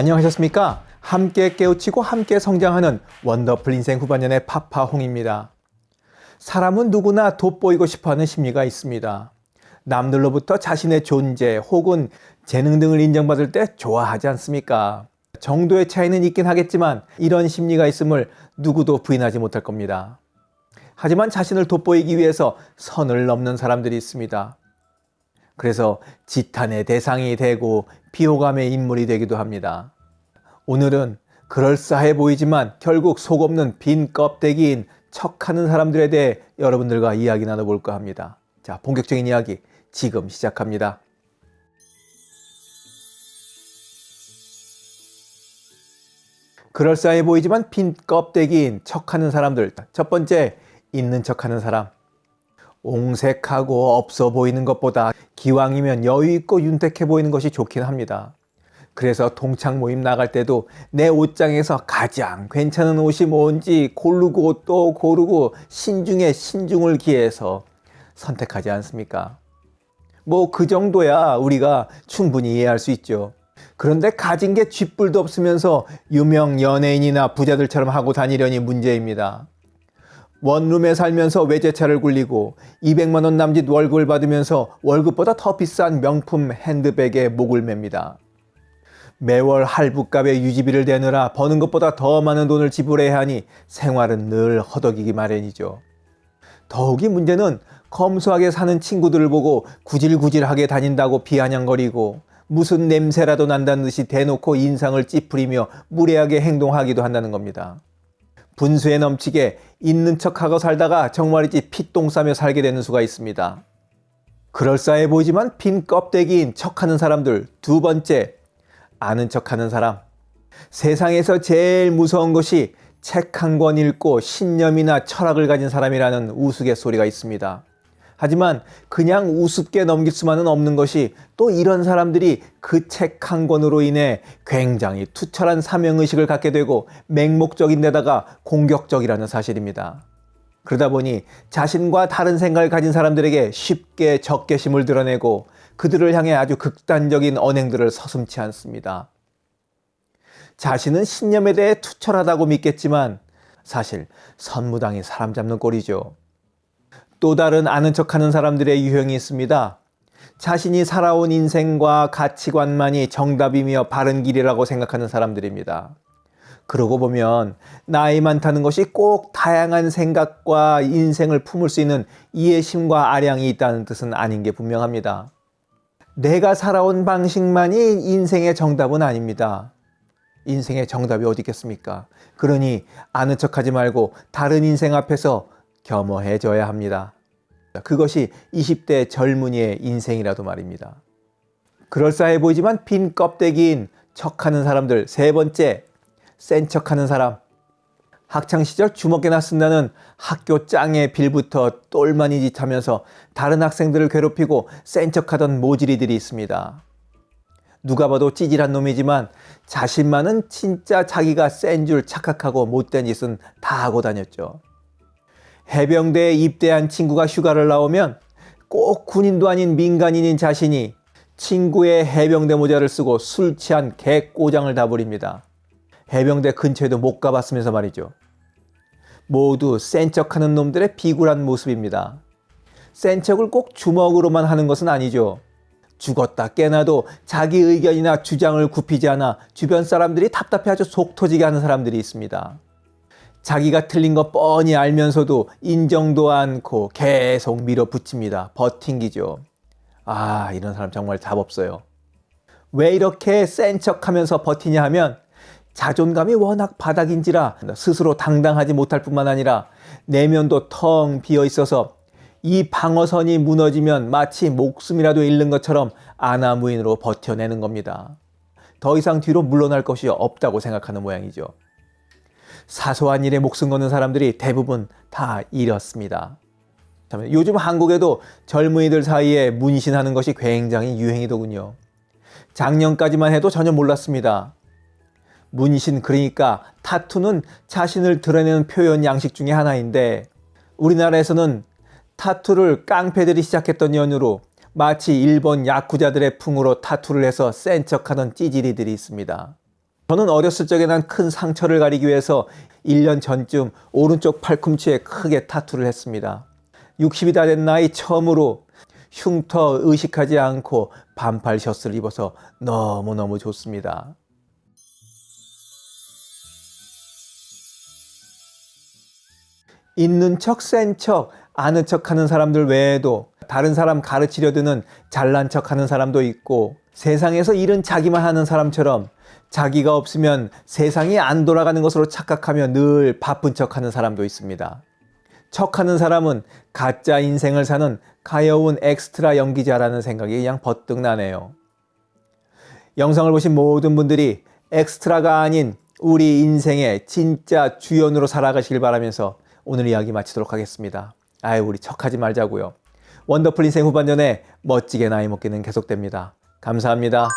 안녕하셨습니까? 함께 깨우치고 함께 성장하는 원더풀 인생 후반년의 파파홍입니다. 사람은 누구나 돋보이고 싶어하는 심리가 있습니다. 남들로부터 자신의 존재 혹은 재능 등을 인정받을 때 좋아하지 않습니까? 정도의 차이는 있긴 하겠지만 이런 심리가 있음을 누구도 부인하지 못할 겁니다. 하지만 자신을 돋보이기 위해서 선을 넘는 사람들이 있습니다. 그래서 지탄의 대상이 되고 비호감의 인물이 되기도 합니다. 오늘은 그럴싸해 보이지만 결국 속 없는 빈 껍데기인 척하는 사람들에 대해 여러분들과 이야기 나눠볼까 합니다. 자, 본격적인 이야기 지금 시작합니다. 그럴싸해 보이지만 빈 껍데기인 척하는 사람들. 첫 번째, 있는 척하는 사람. 옹색하고 없어 보이는 것보다 기왕이면 여유 있고 윤택해 보이는 것이 좋긴 합니다. 그래서 동창 모임 나갈 때도 내 옷장에서 가장 괜찮은 옷이 뭔지 고르고 또 고르고 신중에 신중을 기해서 선택하지 않습니까? 뭐 그 정도야 우리가 충분히 이해할 수 있죠. 그런데 가진 게 쥐뿔도 없으면서 유명 연예인이나 부자들처럼 하고 다니려니 문제입니다. 원룸에 살면서 외제차를 굴리고 200만 원 남짓 월급을 받으면서 월급보다 더 비싼 명품 핸드백에 목을 맵니다. 매월 할부값에 유지비를 대느라 버는 것보다 더 많은 돈을 지불해야 하니 생활은 늘 허덕이기 마련이죠. 더욱이 문제는 검소하게 사는 친구들을 보고 구질구질하게 다닌다고 비아냥거리고 무슨 냄새라도 난다는 듯이 대놓고 인상을 찌푸리며 무례하게 행동하기도 한다는 겁니다. 분수에 넘치게 있는 척하고 살다가 정말이지 피똥 싸며 살게 되는 수가 있습니다. 그럴싸해 보이지만 빈 껍데기인 척하는 사람들 두 번째 아는 척하는 사람 세상에서 제일 무서운 것이 책 한 권 읽고 신념이나 철학을 가진 사람이라는 우스갯소리가 있습니다. 하지만 그냥 우습게 넘길 수만은 없는 것이 또 이런 사람들이 그 책 한 권으로 인해 굉장히 투철한 사명의식을 갖게 되고 맹목적인 데다가 공격적이라는 사실입니다. 그러다 보니 자신과 다른 생각을 가진 사람들에게 쉽게 적개심을 드러내고 그들을 향해 아주 극단적인 언행들을 서슴치 않습니다. 자신은 신념에 대해 투철하다고 믿겠지만 사실 선무당이 사람 잡는 꼴이죠. 또 다른 아는 척하는 사람들의 유형이 있습니다. 자신이 살아온 인생과 가치관만이 정답이며 바른 길이라고 생각하는 사람들입니다. 그러고 보면 나이 많다는 것이 꼭 다양한 생각과 인생을 품을 수 있는 이해심과 아량이 있다는 뜻은 아닌 게 분명합니다. 내가 살아온 방식만이 인생의 정답은 아닙니다. 인생의 정답이 어디 있겠습니까? 그러니 아는 척하지 말고 다른 인생 앞에서 겸허해져야 합니다. 그것이 20대 젊은이의 인생이라도 말입니다. 그럴싸해 보이지만 빈 껍데기인 척하는 사람들 세 번째 센 척하는 사람 학창시절 주먹에나 쓴다는 학교 짱의 빌부터 똘마니 짓 하면서 다른 학생들을 괴롭히고 센 척하던 모질이들이 있습니다. 누가 봐도 찌질한 놈이지만 자신만은 진짜 자기가 센 줄 착각하고 못된 짓은 다 하고 다녔죠. 해병대에 입대한 친구가 휴가를 나오면 꼭 군인도 아닌 민간인인 자신이 친구의 해병대 모자를 쓰고 술 취한 개꼬장을 다 부립니다. 해병대 근처에도 못 가봤으면서 말이죠. 모두 센 척하는 놈들의 비굴한 모습입니다. 센 척을 꼭 주먹으로만 하는 것은 아니죠. 죽었다 깨나도 자기 의견이나 주장을 굽히지 않아 주변 사람들이 답답해 아주 속 터지게 하는 사람들이 있습니다. 자기가 틀린 거 뻔히 알면서도 인정도 않고 계속 밀어붙입니다. 버팅기죠. 아 이런 사람 정말 답 없어요. 왜 이렇게 센 척하면서 버티냐 하면 자존감이 워낙 바닥인지라 스스로 당당하지 못할 뿐만 아니라 내면도 텅 비어 있어서 이 방어선이 무너지면 마치 목숨이라도 잃는 것처럼 아나무인으로 버텨내는 겁니다. 더 이상 뒤로 물러날 것이 없다고 생각하는 모양이죠. 사소한 일에 목숨 거는 사람들이 대부분 다 이렇습니다. 요즘 한국에도 젊은이들 사이에 문신하는 것이 굉장히 유행이더군요. 작년까지만 해도 전혀 몰랐습니다. 문신 그러니까 타투는 자신을 드러내는 표현 양식 중의 하나인데 우리나라에서는 타투를 깡패들이 시작했던 연유로 마치 일본 야쿠자들의 풍으로 타투를 해서 센 척하던 찌질이들이 있습니다. 저는 어렸을 적에 난 큰 상처를 가리기 위해서 1년 전쯤 오른쪽 팔꿈치에 크게 타투를 했습니다. 60이 다 된 나이 처음으로 흉터 의식하지 않고 반팔 셔츠를 입어서 너무너무 좋습니다. 있는 척, 센 척, 아는 척 하는 사람들 외에도 다른 사람 가르치려 드는 잘난 척 하는 사람도 있고 세상에서 일은 자기만 하는 사람처럼 자기가 없으면 세상이 안 돌아가는 것으로 착각하며 늘 바쁜 척 하는 사람도 있습니다. 척하는 사람은 가짜 인생을 사는 가여운 엑스트라 연기자라는 생각이 그냥 버뜩 나네요. 영상을 보신 모든 분들이 엑스트라가 아닌 우리 인생의 진짜 주연으로 살아가시길 바라면서 오늘 이야기 마치도록 하겠습니다. 아유, 우리 척하지 말자고요. 원더풀 인생 후반전에 멋지게 나이 먹기는 계속됩니다. 감사합니다.